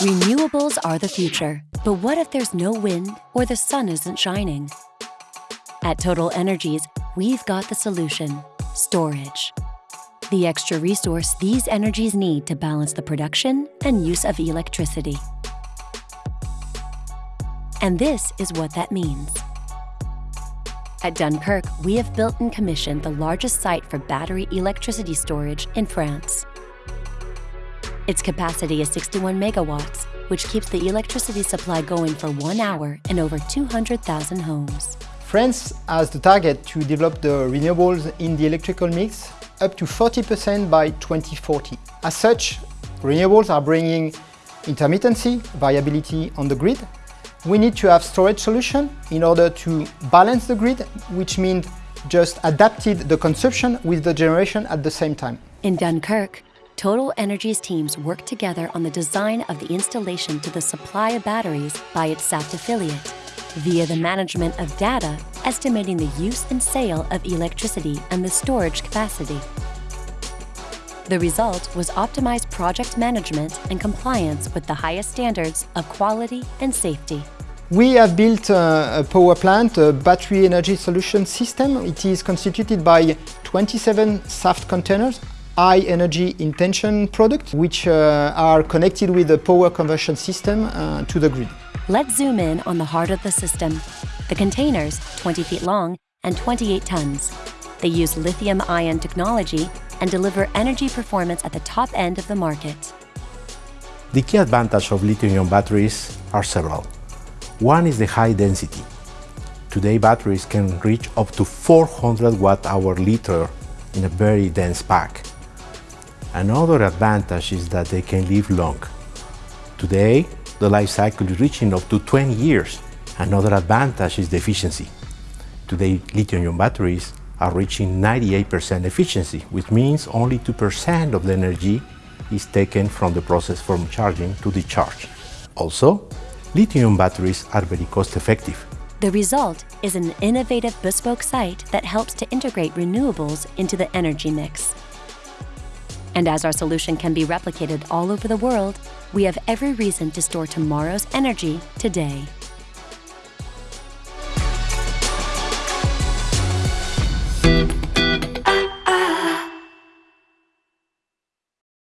Renewables are the future, but what if there's no wind or the sun isn't shining? At Total Energies, we've got the solution storage. The extra resource these energies need to balance the production and use of electricity. And this is what that means. At Dunkirk, we have built and commissioned the largest site for battery electricity storage in France. Its capacity is 61 megawatts, which keeps the electricity supply going for one hour in over 200,000 homes. France has the target to develop the renewables in the electrical mix up to 40% by 2040. As such, renewables are bringing intermittency, variability on the grid. We need to have storage solution in order to balance the grid, which means just adapted the consumption with the generation at the same time. In Dunkirk, Total Energy's teams work together on the design of the installation to the supply of batteries by its Saft affiliate, via the management of data estimating the use and sale of electricity and the storage capacity. The result was optimized project management and compliance with the highest standards of quality and safety. We have built a, a power plant, a battery energy solution system. It is constituted by 27 Saft containers high energy Intensium products, which uh, are connected with the power conversion system uh, to the grid. Let's zoom in on the heart of the system. The containers, 20 feet long and 28 tons. They use lithium-ion technology and deliver energy performance at the top end of the market. The key advantage of lithium-ion batteries are several. One is the high density. Today batteries can reach up to 400 watt-hour liter in a very dense pack. Another advantage is that they can live long. Today, the life cycle is reaching up to 20 years. Another advantage is the efficiency. Today, lithium-ion batteries are reaching 98% efficiency, which means only 2% of the energy is taken from the process from charging to discharge. Also, lithium batteries are very cost-effective. The result is an innovative bespoke site that helps to integrate renewables into the energy mix. And as our solution can be replicated all over the world, we have every reason to store tomorrow's energy today.